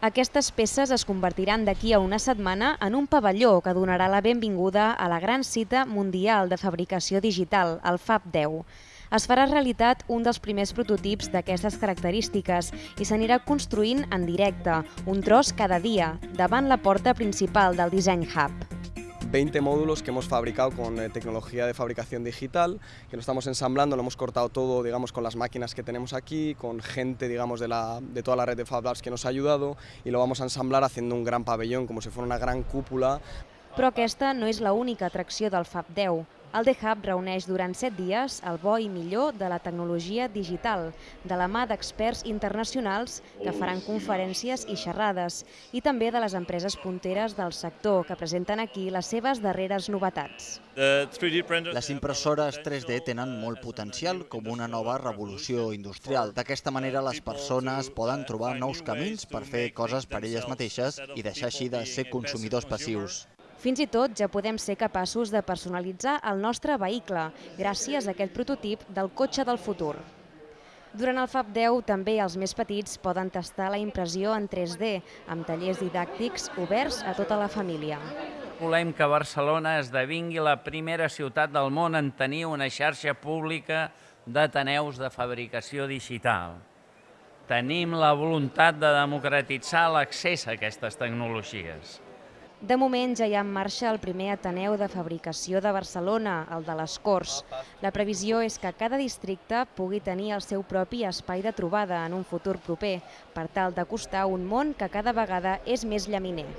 Aquestes peces es convertiran d'aquí a una setmana en un pavelló que donarà la benvinguda a la gran cita mundial de fabricació digital, el FAB 10. Es farà realitat un dels primers prototips d'aquestes característiques i s'anirà construint en directe, un tros cada dia, davant la porta principal del Design Hub. 20 módulos que hemos fabricado con eh, tecnología de fabricación digital, que lo estamos ensamblando, lo hemos cortado todo, digamos, con las máquinas que tenemos aquí, con gente, digamos, de, la, de toda la red de Fab Labs que nos ha ayudado y lo vamos a ensamblar haciendo un gran pabellón, como si fuera una gran cúpula. Però aquesta no és l'única atracció del Fab 10. El The Hub reuneix durant set dies el bo i millor de la tecnologia digital, de la mà d'experts internacionals que faran conferències i xerrades, i també de les empreses punteres del sector que presenten aquí les seves darreres novetats. Les impressores 3D tenen molt potencial com una nova revolució industrial. D'aquesta manera les persones poden trobar nous camins per fer coses per elles mateixes i deixar així de ser consumidors passius. Fins i tot ja podem ser capaços de personalitzar el nostre vehicle gràcies a aquest prototip del cotxe del futur. Durant el FAB 10 també els més petits poden tastar la impressió en 3D amb tallers didàctics oberts a tota la família. Volem que Barcelona esdevingui la primera ciutat del món en tenir una xarxa pública d'ateneus de fabricació digital. Tenim la voluntat de democratitzar l'accés a aquestes tecnologies. De moment ja hi ha en marxa el primer Ateneu de Fabricació de Barcelona, el de les Corts. La previsió és que cada districte pugui tenir el seu propi espai de trobada en un futur proper, per tal d'acostar un món que cada vegada és més llaminer.